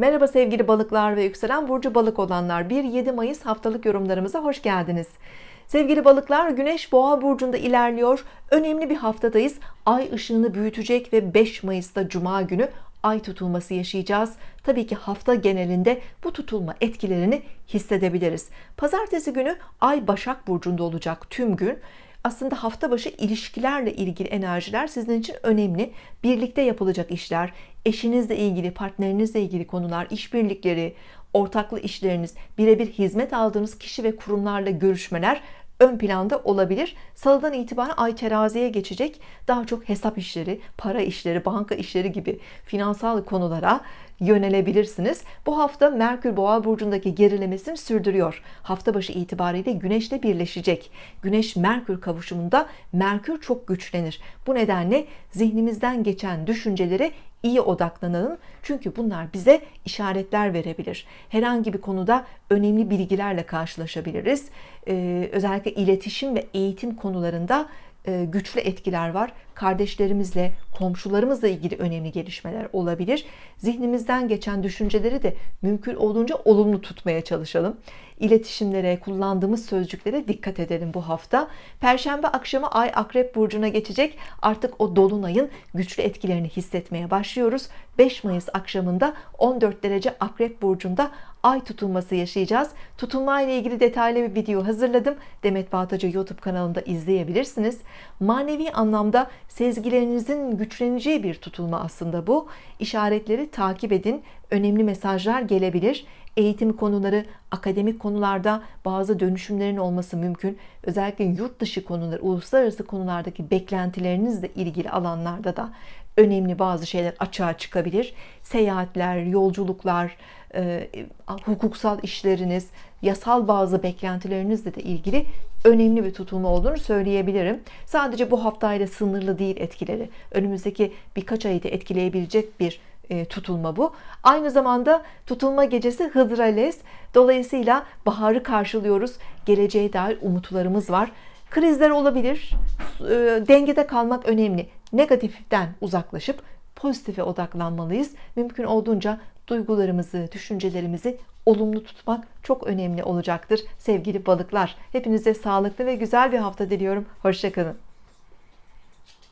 Merhaba sevgili balıklar ve yükselen burcu balık olanlar. 1-7 Mayıs haftalık yorumlarımıza hoş geldiniz. Sevgili balıklar Güneş boğa burcunda ilerliyor. Önemli bir haftadayız. Ay ışığını büyütecek ve 5 Mayıs'ta Cuma günü ay tutulması yaşayacağız. Tabii ki hafta genelinde bu tutulma etkilerini hissedebiliriz. Pazartesi günü ay Başak burcunda olacak tüm gün. Aslında hafta başı ilişkilerle ilgili enerjiler sizin için önemli. Birlikte yapılacak işler eşinizle ilgili partnerinizle ilgili konular işbirlikleri ortaklı işleriniz birebir hizmet aldığınız kişi ve kurumlarla görüşmeler ön planda olabilir. Salıdan itibaren ay teraziye geçecek. Daha çok hesap işleri para işleri banka işleri gibi finansal konulara yönelebilirsiniz. Bu hafta Merkür Boğa burcundaki gerilemesini sürdürüyor. Hafta başı itibariyle Güneşle birleşecek. Güneş Merkür kavuşumunda Merkür çok güçlenir. Bu nedenle zihnimizden geçen düşünceleri iyi odaklanalım. Çünkü bunlar bize işaretler verebilir. Herhangi bir konuda önemli bilgilerle karşılaşabiliriz. Ee, özellikle iletişim ve eğitim konularında e, güçlü etkiler var kardeşlerimizle komşularımızla ilgili önemli gelişmeler olabilir. Zihnimizden geçen düşünceleri de mümkün olduğunca olumlu tutmaya çalışalım. İletişimlere kullandığımız sözcüklere dikkat edelim bu hafta. Perşembe akşamı Ay Akrep Burcu'na geçecek. Artık o Dolunay'ın güçlü etkilerini hissetmeye başlıyoruz. 5 Mayıs akşamında 14 derece Akrep Burcu'nda Ay tutulması yaşayacağız. Tutulma ile ilgili detaylı bir video hazırladım. Demet Bağtacı YouTube kanalında izleyebilirsiniz. Manevi anlamda sezgilerinizin güçleneceği bir tutulma aslında bu. İşaretleri takip edin önemli mesajlar gelebilir. Eğitim konuları akademik konularda bazı dönüşümlerin olması mümkün. Özellikle yurt dışı konular uluslararası konulardaki beklentilerinizle ilgili alanlarda da önemli bazı şeyler açığa çıkabilir. Seyahatler yolculuklar e, hukuksal işleriniz yasal bazı beklentilerinizle de ilgili önemli bir tutulma olduğunu söyleyebilirim. Sadece bu haftayla sınırlı değil etkileri. Önümüzdeki birkaç ayı da etkileyebilecek bir tutulma bu. Aynı zamanda tutulma gecesi Hıdrales dolayısıyla baharı karşılıyoruz. Geleceğe dair umutlarımız var. Krizler olabilir. E, dengede kalmak önemli. Negatiften uzaklaşıp pozitife odaklanmalıyız. Mümkün olduğunca duygularımızı düşüncelerimizi olumlu tutmak çok önemli olacaktır sevgili balıklar. Hepinize sağlıklı ve güzel bir hafta diliyorum. Hoşçakalın